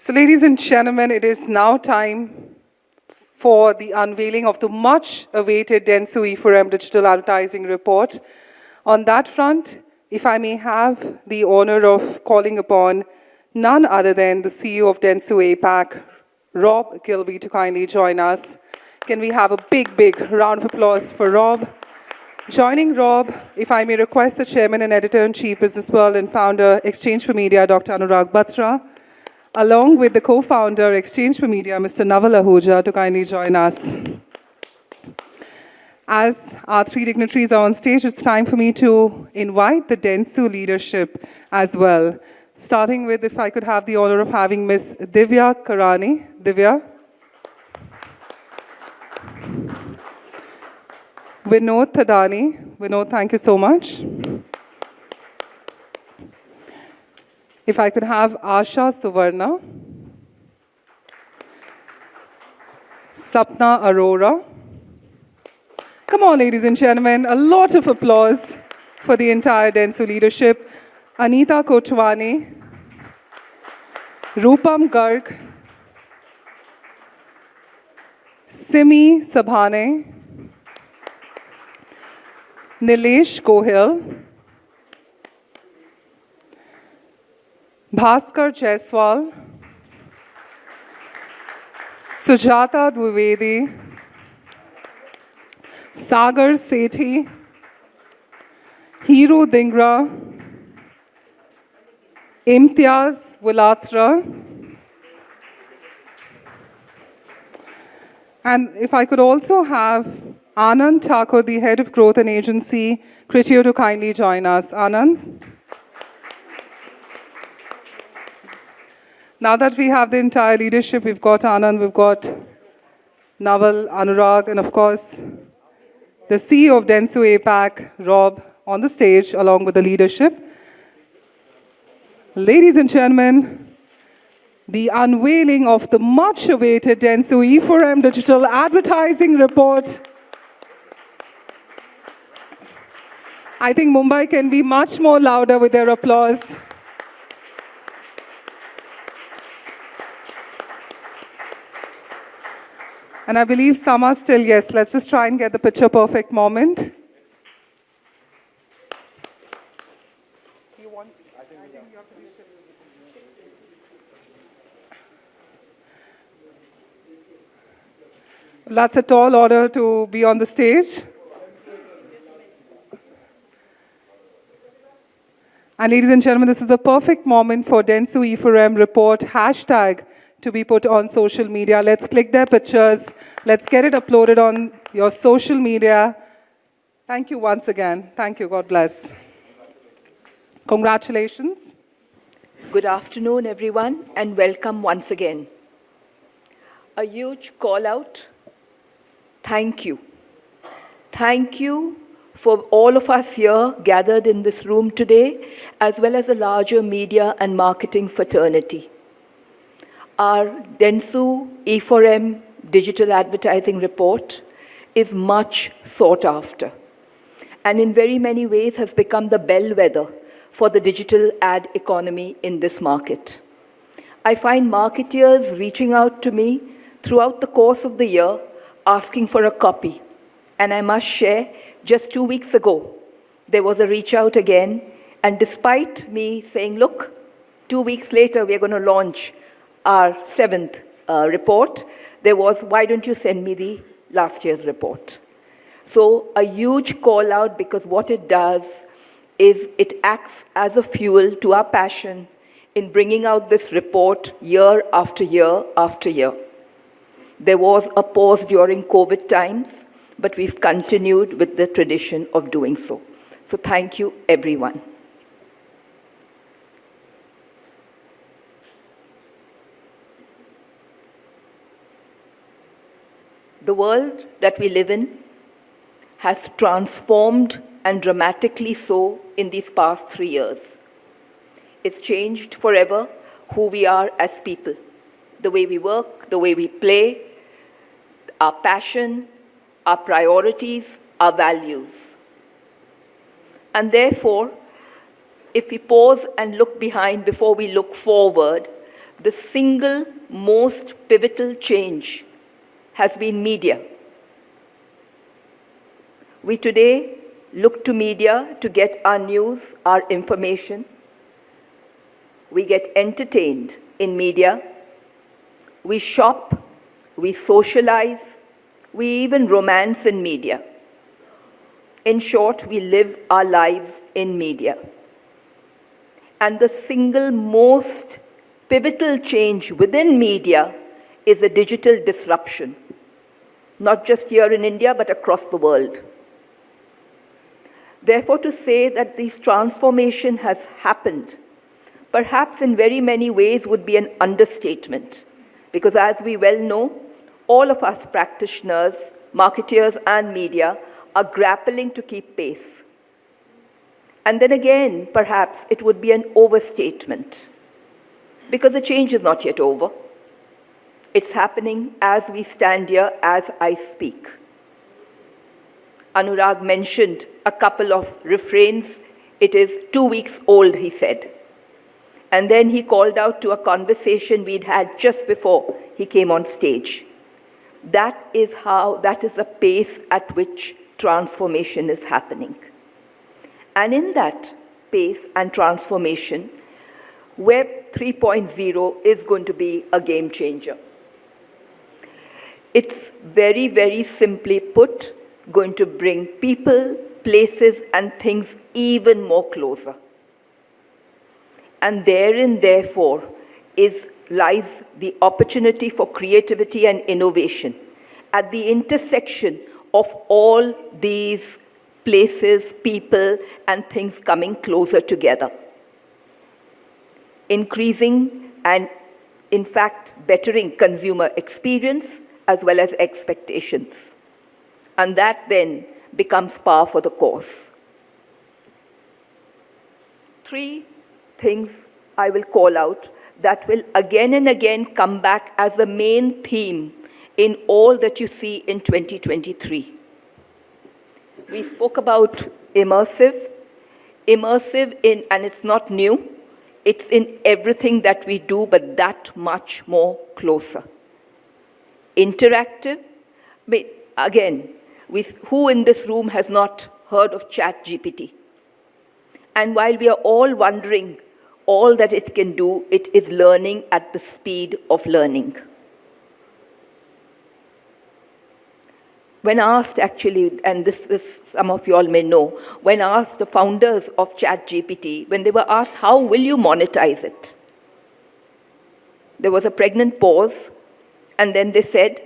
So ladies and gentlemen, it is now time for the unveiling of the much-awaited Dentsu E4M Digital Advertising Report. On that front, if I may have the honor of calling upon none other than the CEO of Dentsu APAC, Rob Gilby, to kindly join us. Can we have a big, big round of applause for Rob? Joining Rob, if I may request the Chairman and Editor-in-Chief, Business World and Founder, Exchange for Media, Dr. Anurag Batra, along with the co-founder, Exchange for Media, Mr. Naval Ahuja, to kindly join us. As our three dignitaries are on stage, it's time for me to invite the Dentsu leadership as well. Starting with, if I could have the honor of having Ms. Divya Karani. Divya. Vinod Thadani. Vinod, thank you so much. If I could have Asha Suvarna. Sapna Arora. Come on, ladies and gentlemen, a lot of applause for the entire Dentsu leadership. Anita Kotwani, Rupam Garg, Simi Sabhane, Nilesh Gohil, Bhaskar Jaiswal, Sujata Dwivedi, Sagar Sethi, Hero Dingra, Imtiaz Wilatra, and if I could also have Anand Thakur, the Head of Growth and Agency, Criteo to kindly join us. Anand. Now that we have the entire leadership, we've got Anand, we've got Naval, Anurag, and of course, the CEO of Dentsu APAC, Rob, on the stage along with the leadership. Ladies and gentlemen, the unveiling of the much-awaited Dentsu E4M Digital Advertising Report I think Mumbai can be much more louder with their applause. And I believe some are still, yes, let's just try and get the picture perfect moment. That's a tall order to be on the stage. And ladies and gentlemen, this is a perfect moment for Dentsu E4M report hashtag to be put on social media. Let's click their pictures. Let's get it uploaded on your social media. Thank you once again. Thank you. God bless. Congratulations. Good afternoon, everyone, and welcome once again. A huge call out. Thank you. Thank you for all of us here gathered in this room today, as well as the larger media and marketing fraternity. Our Dentsu E4M digital advertising report is much sought after and in very many ways has become the bellwether for the digital ad economy in this market. I find marketeers reaching out to me throughout the course of the year asking for a copy. And I must share just two weeks ago, there was a reach out again, and despite me saying, look, two weeks later, we're going to launch our seventh uh, report, there was, why don't you send me the last year's report? So a huge call out because what it does is it acts as a fuel to our passion in bringing out this report year after year after year. There was a pause during COVID times, but we've continued with the tradition of doing so. So thank you, everyone. The world that we live in has transformed and dramatically so in these past three years. It's changed forever who we are as people, the way we work, the way we play, our passion, our priorities, our values. And therefore, if we pause and look behind before we look forward, the single most pivotal change has been media. We today look to media to get our news, our information. We get entertained in media. We shop, we socialize, we even romance in media. In short, we live our lives in media. And the single most pivotal change within media is a digital disruption, not just here in India, but across the world. Therefore, to say that this transformation has happened, perhaps in very many ways would be an understatement, because as we well know, all of us practitioners, marketeers and media are grappling to keep pace. And then again, perhaps it would be an overstatement, because the change is not yet over. It's happening as we stand here, as I speak. Anurag mentioned a couple of refrains. It is two weeks old, he said. And then he called out to a conversation we'd had just before he came on stage. That is how, that is the pace at which transformation is happening. And in that pace and transformation, Web 3.0 is going to be a game changer. It's very, very simply put, going to bring people, places, and things even more closer. And therein, therefore, is, lies the opportunity for creativity and innovation at the intersection of all these places, people, and things coming closer together. Increasing and, in fact, bettering consumer experience as well as expectations. And that then becomes par for the course. Three things I will call out that will again and again come back as the main theme in all that you see in 2023. We spoke about immersive. Immersive in, and it's not new, it's in everything that we do, but that much more closer. Interactive, but again, we, who in this room has not heard of ChatGPT? And while we are all wondering all that it can do, it is learning at the speed of learning. When asked actually, and this, this some of you all may know, when asked the founders of ChatGPT, when they were asked, how will you monetize it? There was a pregnant pause, and then they said,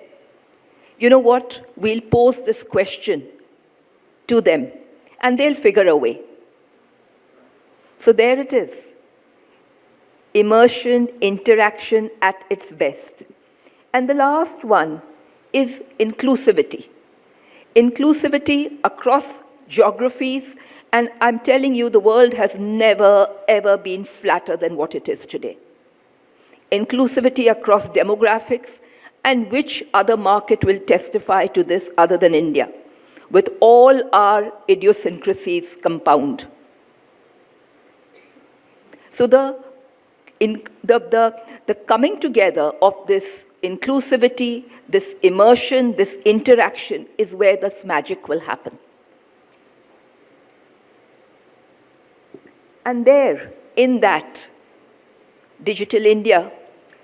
you know what, we'll pose this question to them, and they'll figure a way. So there it is. Immersion, interaction at its best. And the last one is inclusivity. Inclusivity across geographies, and I'm telling you, the world has never, ever been flatter than what it is today. Inclusivity across demographics, and which other market will testify to this other than India, with all our idiosyncrasies compound. So the, in, the, the, the coming together of this inclusivity, this immersion, this interaction is where this magic will happen. And there, in that, Digital India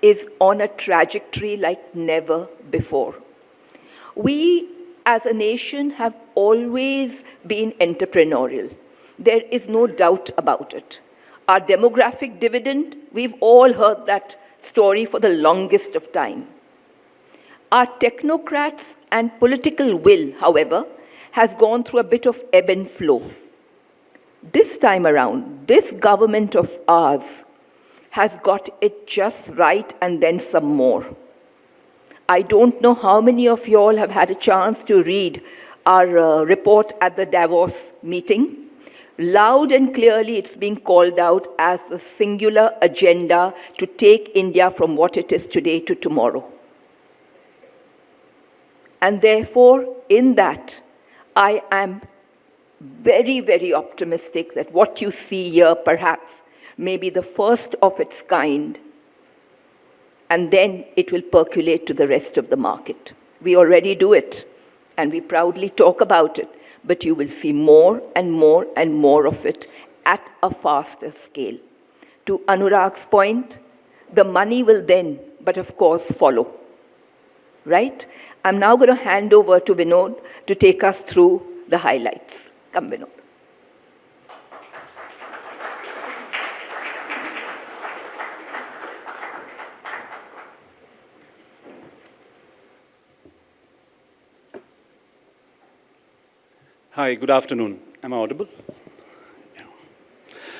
is on a trajectory like never before. We, as a nation, have always been entrepreneurial. There is no doubt about it. Our demographic dividend, we've all heard that story for the longest of time. Our technocrats and political will, however, has gone through a bit of ebb and flow. This time around, this government of ours has got it just right and then some more. I don't know how many of you all have had a chance to read our uh, report at the Davos meeting. Loud and clearly, it's being called out as a singular agenda to take India from what it is today to tomorrow. And therefore, in that, I am very, very optimistic that what you see here perhaps may be the first of its kind and then it will percolate to the rest of the market. We already do it, and we proudly talk about it, but you will see more and more and more of it at a faster scale. To Anurag's point, the money will then, but of course, follow. Right? I'm now going to hand over to Vinod to take us through the highlights. Come, Vinod. Hi, good afternoon. Am I audible?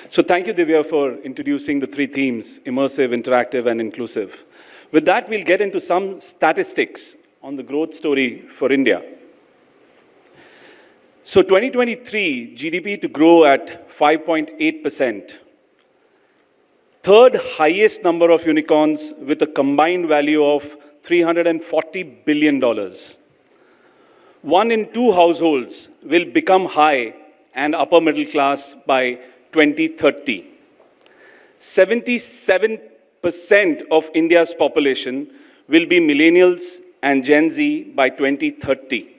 So thank you, Divya, for introducing the three themes, immersive, interactive, and inclusive. With that, we'll get into some statistics on the growth story for India. So 2023, GDP to grow at 5.8%. Third highest number of unicorns with a combined value of $340 billion one in two households will become high and upper middle class by 2030. 77% of India's population will be millennials and Gen Z by 2030.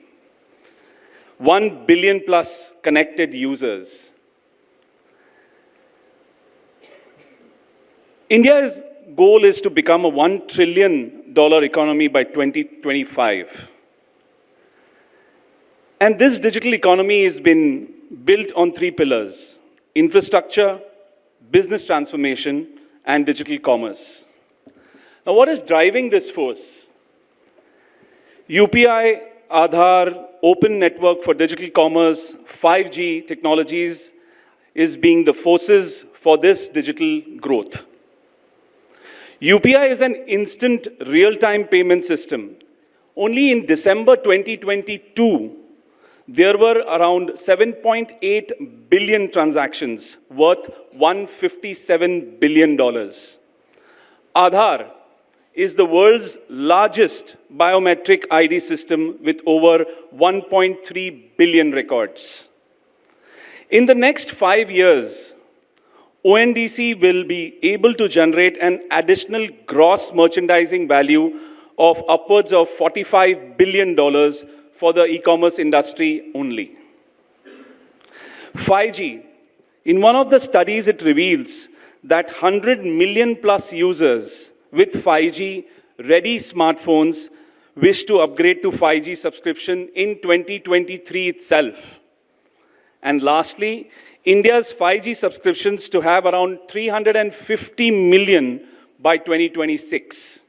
1 billion plus connected users. India's goal is to become a $1 trillion economy by 2025. And this digital economy has been built on three pillars infrastructure, business transformation, and digital commerce. Now, what is driving this force? UPI, Aadhaar, Open Network for Digital Commerce, 5G technologies is being the forces for this digital growth. UPI is an instant real-time payment system. Only in December 2022, there were around 7.8 billion transactions worth $157 billion. Aadhaar is the world's largest biometric ID system with over 1.3 billion records. In the next five years, ONDC will be able to generate an additional gross merchandising value of upwards of $45 billion for the e-commerce industry only. 5G. In one of the studies, it reveals that 100 million plus users with 5G ready smartphones wish to upgrade to 5G subscription in 2023 itself. And lastly, India's 5G subscriptions to have around 350 million by 2026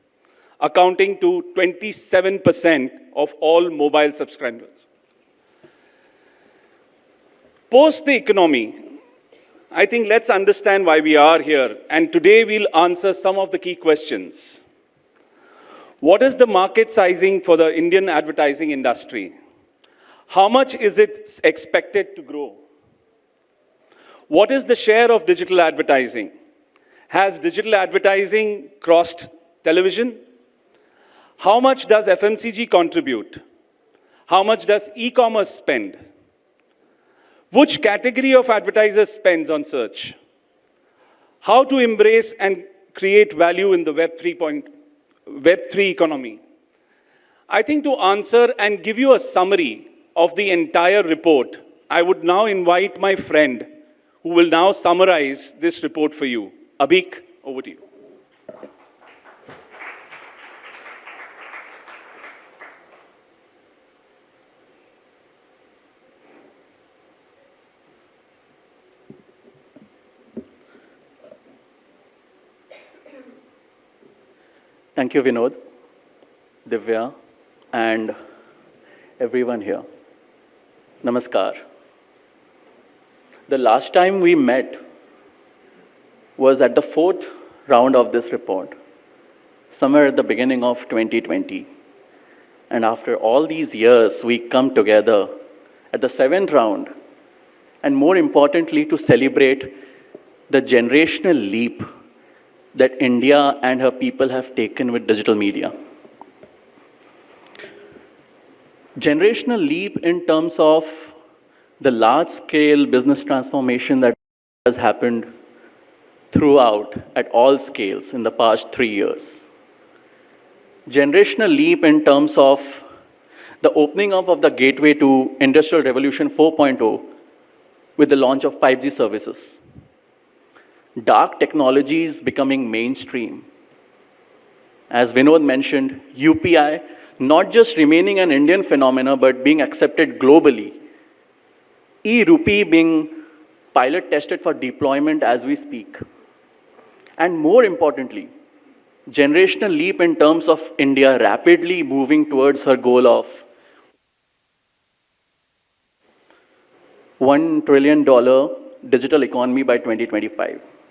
accounting to 27% of all mobile subscribers. Post the economy, I think let's understand why we are here. And today we'll answer some of the key questions. What is the market sizing for the Indian advertising industry? How much is it expected to grow? What is the share of digital advertising? Has digital advertising crossed television? How much does FMCG contribute? How much does e-commerce spend? Which category of advertisers spends on search? How to embrace and create value in the Web 3. Web 3 economy? I think to answer and give you a summary of the entire report, I would now invite my friend who will now summarize this report for you. Abhik, over to you. Thank you, Vinod, Divya, and everyone here. Namaskar. The last time we met was at the fourth round of this report, somewhere at the beginning of 2020. And after all these years, we come together at the seventh round, and more importantly, to celebrate the generational leap that India and her people have taken with digital media. Generational leap in terms of the large-scale business transformation that has happened throughout at all scales in the past three years. generational leap in terms of the opening up of the gateway to Industrial Revolution 4.0 with the launch of 5G services. DARQ technologies becoming mainstream. As Vinod mentioned, UPI not just remaining an Indian phenomena, but being accepted globally. E-rupee being pilot tested for deployment as we speak. And more importantly, generational leap in terms of India rapidly moving towards her goal of $1 trillion digital economy by 2025.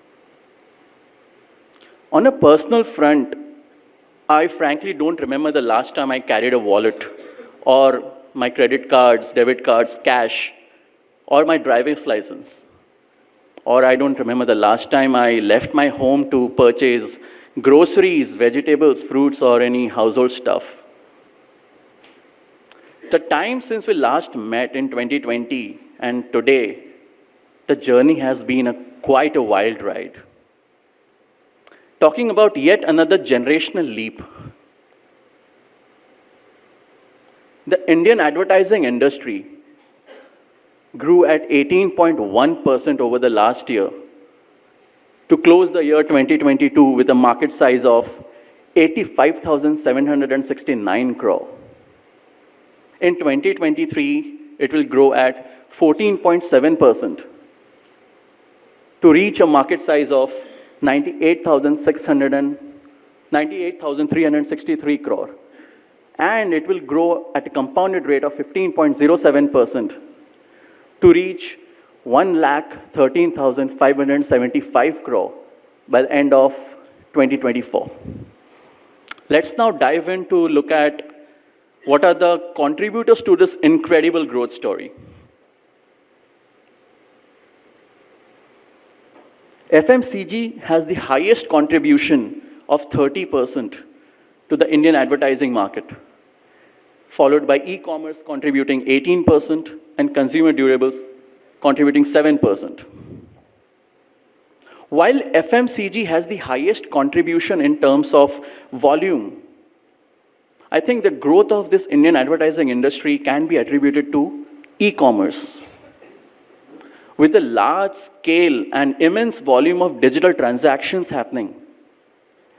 On a personal front, I frankly don't remember the last time I carried a wallet or my credit cards, debit cards, cash, or my driver's license. Or I don't remember the last time I left my home to purchase groceries, vegetables, fruits, or any household stuff. The time since we last met in 2020 and today, the journey has been a, quite a wild ride. Talking about yet another generational leap. The Indian advertising industry grew at 18.1% over the last year to close the year 2022 with a market size of 85,769 crore. In 2023, it will grow at 14.7% to reach a market size of 98,363 crore. And it will grow at a compounded rate of 15.07% to reach 1,13,575 crore by the end of 2024. Let's now dive in to look at what are the contributors to this incredible growth story. FMCG has the highest contribution of 30% to the Indian advertising market, followed by e-commerce contributing 18% and consumer durables contributing 7%. While FMCG has the highest contribution in terms of volume, I think the growth of this Indian advertising industry can be attributed to e-commerce. With a large scale and immense volume of digital transactions happening,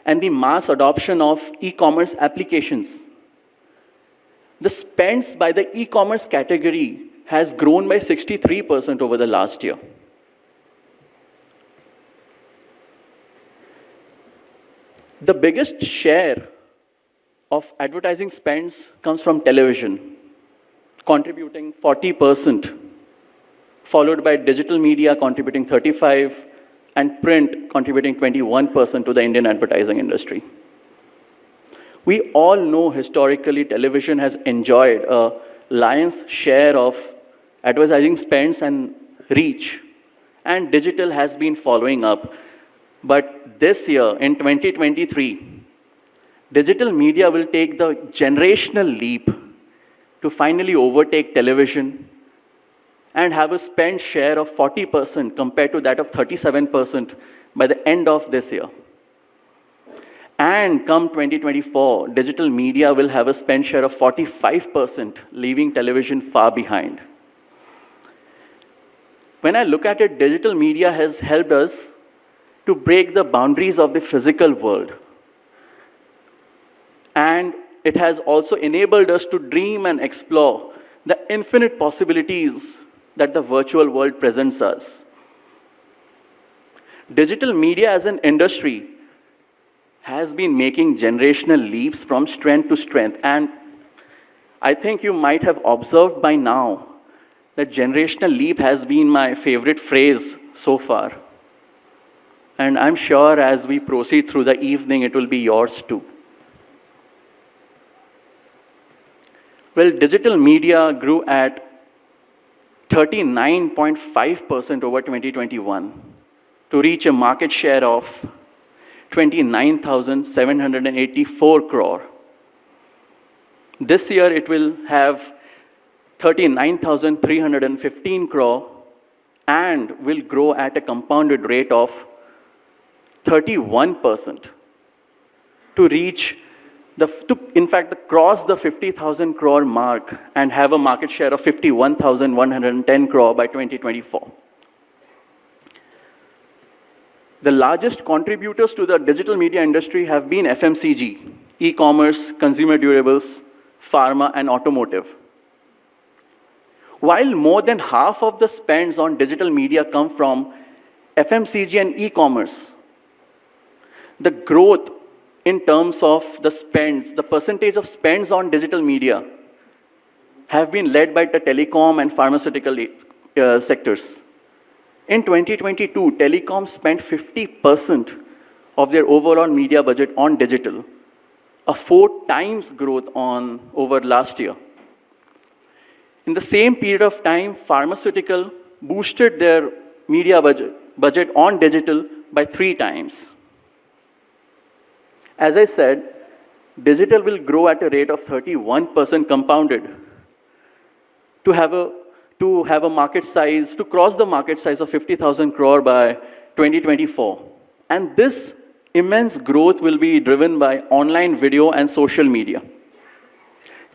and the mass adoption of e-commerce applications, the spends by the e-commerce category has grown by 63% over the last year. The biggest share of advertising spends comes from television, contributing 40%, followed by digital media contributing 35 and print contributing 21% to the Indian advertising industry. We all know historically television has enjoyed a lion's share of advertising spends and reach, and digital has been following up. But this year, in 2023, digital media will take the generational leap to finally overtake television and have a spend share of 40% compared to that of 37% by the end of this year. And come 2024, digital media will have a spend share of 45%, leaving television far behind. When I look at it, digital media has helped us to break the boundaries of the physical world. And it has also enabled us to dream and explore the infinite possibilities that the virtual world presents us. Digital media as an industry has been making generational leaps from strength to strength. And I think you might have observed by now that generational leap has been my favorite phrase so far. And I'm sure as we proceed through the evening, it will be yours too. Well, digital media grew at 39.5% over 2021 to reach a market share of 29,784 crore. This year it will have 39,315 crore and will grow at a compounded rate of 31% to reach the, to, in fact, cross the 50,000 crore mark and have a market share of 51,110 crore by 2024. The largest contributors to the digital media industry have been FMCG, e-commerce, consumer durables, pharma, and automotive. While more than half of the spends on digital media come from FMCG and e-commerce, the growth in terms of the spends, the percentage of spends on digital media have been led by the telecom and pharmaceutical uh, sectors. In 2022, telecom spent 50% of their overall media budget on digital, a four times growth on over last year. In the same period of time, pharmaceutical boosted their media budget, budget on digital by three times. As I said, digital will grow at a rate of 31% compounded to have a to have a market size, to cross the market size of 50,000 crore by 2024. And this immense growth will be driven by online video and social media.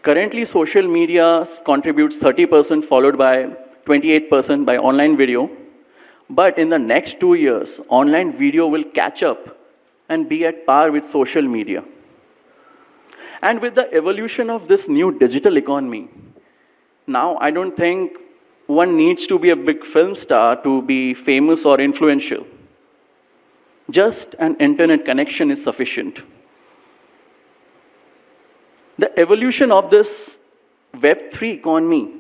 Currently, social media contributes 30%, followed by 28% by online video. But in the next two years, online video will catch up and be at par with social media. And with the evolution of this new digital economy, now I don't think one needs to be a big film star to be famous or influential. Just an internet connection is sufficient. The evolution of this Web3 economy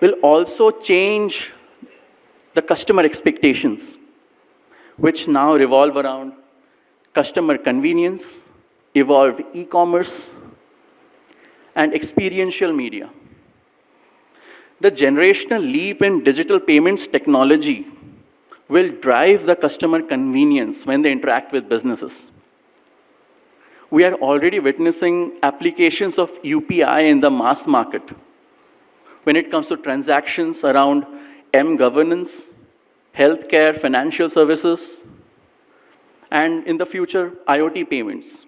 will also change the customer expectations, which now revolve around customer convenience, evolved e-commerce, and experiential media. The generational leap in digital payments technology will drive the customer convenience when they interact with businesses. We are already witnessing applications of UPI in the mass market when it comes to transactions around M-governance, healthcare, financial services, and in the future, IoT payments.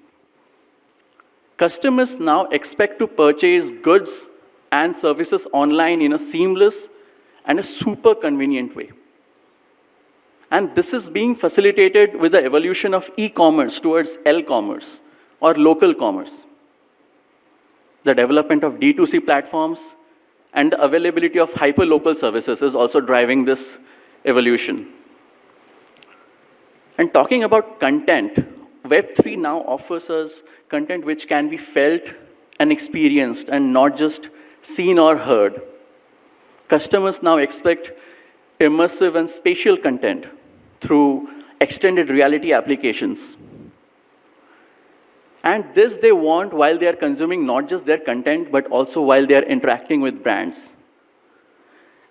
Customers now expect to purchase goods and services online in a seamless and a super convenient way. And this is being facilitated with the evolution of e-commerce towards L-commerce or local commerce. The development of D2C platforms and the availability of hyper-local services is also driving this evolution. And talking about content, Web3 now offers us content which can be felt and experienced and not just seen or heard. Customers now expect immersive and spatial content through extended reality applications. And this they want while they are consuming not just their content, but also while they are interacting with brands.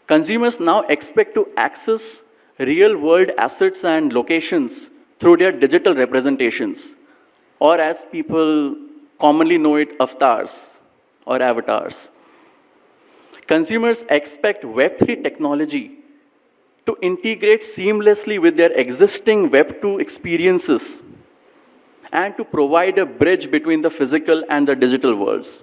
Consumers now expect to access real-world assets and locations through their digital representations, or as people commonly know it, avatars or avatars. Consumers expect Web3 technology to integrate seamlessly with their existing Web2 experiences and to provide a bridge between the physical and the digital worlds.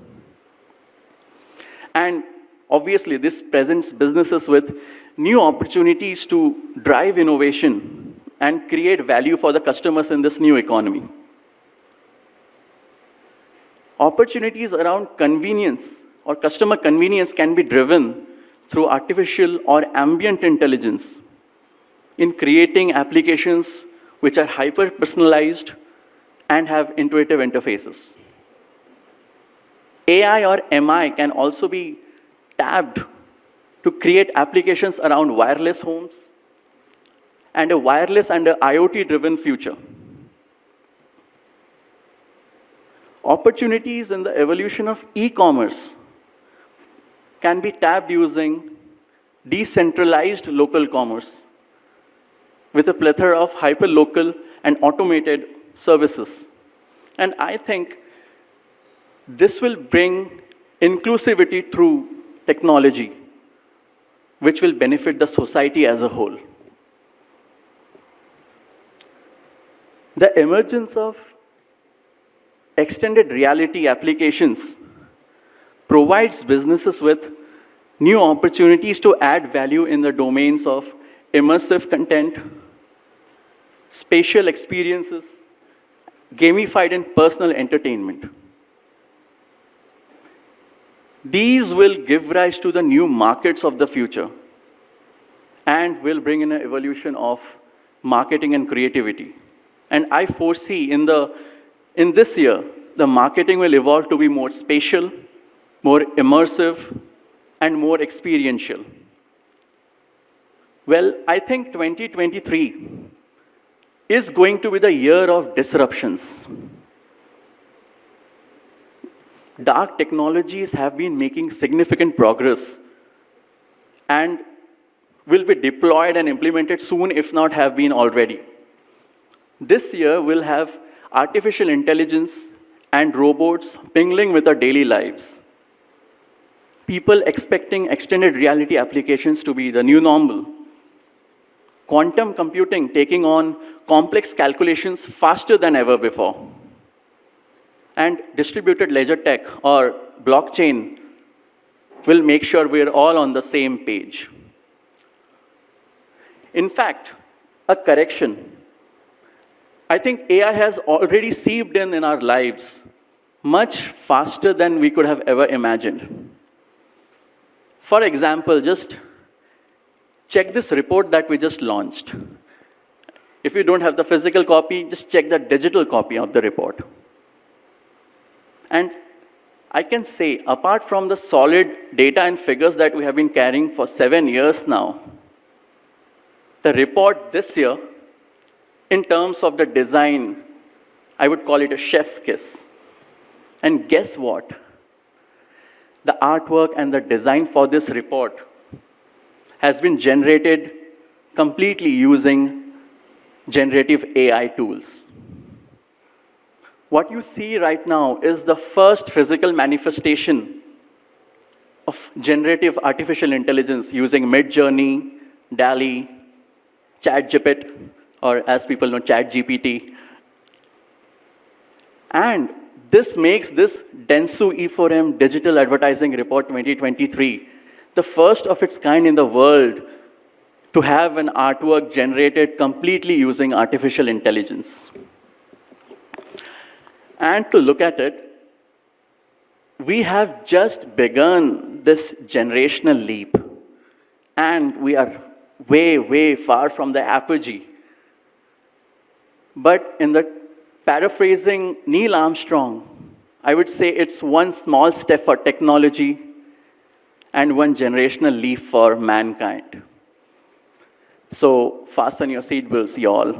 And obviously, this presents businesses with new opportunities to drive innovation and create value for the customers in this new economy. Opportunities around convenience or customer convenience can be driven through artificial or ambient intelligence in creating applications which are hyper-personalized and have intuitive interfaces. AI or MI can also be tapped to create applications around wireless homes and a wireless and IoT-driven future. Opportunities in the evolution of e-commerce can be tapped using decentralized local commerce with a plethora of hyper-local and automated services. And I think this will bring inclusivity through technology which will benefit the society as a whole. The emergence of extended reality applications provides businesses with new opportunities to add value in the domains of immersive content, spatial experiences, gamified and personal entertainment. These will give rise to the new markets of the future and will bring in an evolution of marketing and creativity. And I foresee in, the, in this year, the marketing will evolve to be more spatial, more immersive, and more experiential. Well, I think 2023 is going to be the year of disruptions. DARQ technologies have been making significant progress and will be deployed and implemented soon, if not have been already. This year, we'll have artificial intelligence and robots mingling with our daily lives. People expecting extended reality applications to be the new normal. Quantum computing taking on complex calculations faster than ever before. And distributed ledger tech or blockchain will make sure we're all on the same page. In fact, a correction I think AI has already seeped in in our lives much faster than we could have ever imagined. For example, just check this report that we just launched. If you don't have the physical copy, just check the digital copy of the report. And I can say, apart from the solid data and figures that we have been carrying for seven years now, the report this year in terms of the design, I would call it a chef's kiss. And guess what? The artwork and the design for this report has been generated completely using generative AI tools. What you see right now is the first physical manifestation of generative artificial intelligence using Midjourney, DALL-E, ChatGPT, or as people know, ChatGPT. And this makes this Dentsu E4M Digital Advertising Report 2023 the first of its kind in the world to have an artwork generated completely using artificial intelligence. And to look at it, we have just begun this generational leap. And we are way, way far from the apogee but in the paraphrasing Neil Armstrong, I would say it's one small step for technology and one generational leap for mankind. So fasten your seatbelts, y'all.